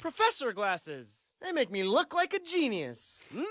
Professor glasses. They make me look like a genius. Hmm?